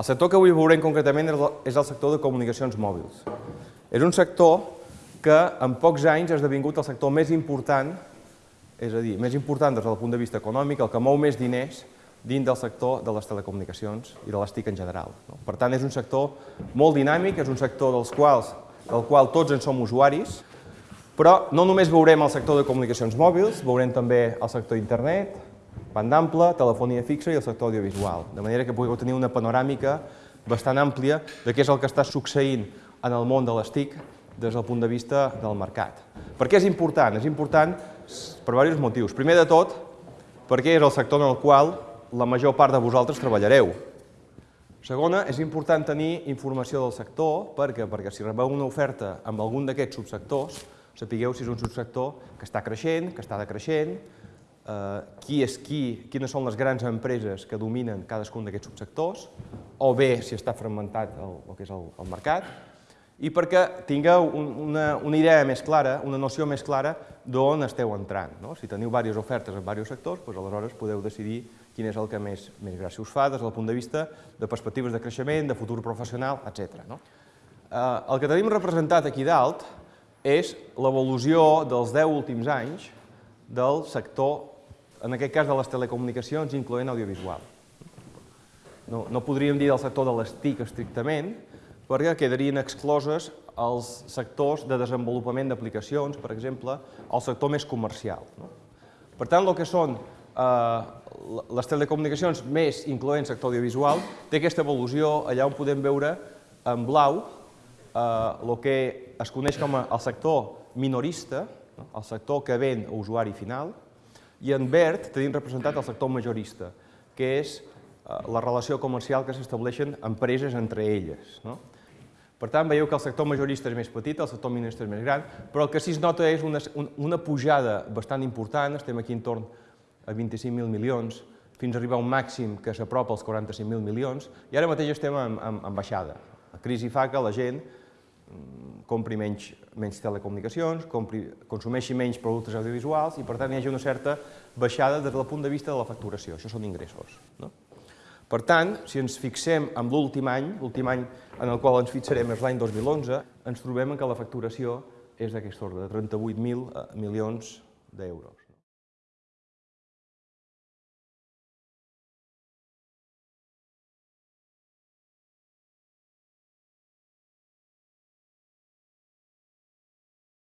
El sector que avui veurem concretament és el- sector de comunicacions mòbils. És un sector que en pocs anys ha esdevingut el sector més important, és a dir, més important des del punt de vista econòmic, el que mou més diners dins del sector de les telecomunicacions i de les TIC en general. Per tant, és un sector molt dinàmic, és un sector dels quals, del qual tots en som usuaris, però no només veurem el sector de comunicacions mòbils, veurem també el sector d'internet, banda ampla, telefonia fixa i el sector audiovisual, de manera que pugueu tenir una panoràmica bastant àmplia de què és el que està succeint en el món de les TIC des del punt de vista del mercat. Per què és important? És important per diversos motius. Primer de tot, perquè és el sector en el qual la major part de vosaltres treballareu. Segona, és important tenir informació del sector, perquè, perquè si rebeu una oferta amb algun d'aquests subsectors, sapigueu si és un subsector que està creixent, que està decreixent, eh, qui és qui, quines són les grans empreses que dominen cadascun d'aquests subsectors, o bé si està fragmentat el, el que és el, el mercat, i perquè tingueu un, una, una idea més clara, una noció més clara d'on esteu entrant. No? Si teniu diverses ofertes en diversos sectors, doncs aleshores podeu decidir quin és el que més, més gràcia us fa des del punt de vista de perspectives de creixement, de futur professional, etc. No? Eh, el que tenim representat aquí dalt és l'evolució dels 10 últims anys del sector, en aquest cas de les telecomunicacions, incloent audiovisual. No, no podríem dir del sector de les TIC estrictament, perquè quedarien excloses els sectors de desenvolupament d'aplicacions, per exemple, el sector més comercial. No? Per tant, el que són eh, les telecomunicacions més incloent sector audiovisual té aquesta evolució allà on podem veure en blau eh, el que es coneix com el sector minorista, no? el sector que ven a usuari final, i en verd tenim representat el sector majorista, que és eh, la relació comercial que s'estableixen empreses entre elles. No? Per tant, veieu que el sector majorista és més petit, el sector minorista és més gran, però el que sí es nota és una, una pujada bastant important, estem aquí entorn a 25.000 milions, fins a arribar a un màxim que s'apropa als 45.000 milions, i ara mateix estem en, en, en baixada. La crisi fa que la gent mm, compri menys, menys telecomunicacions, compri, consumeixi menys productes audiovisuals i per tant hi hagi una certa baixada des del punt de vista de la facturació. Això són ingressos. No? Per tant, si ens fixem en l'últim any, l'últim any en el qual ens fixarem és l'any 2011, ens trobem que la facturació és d'aquest ordre, de 38.000 milions d'euros.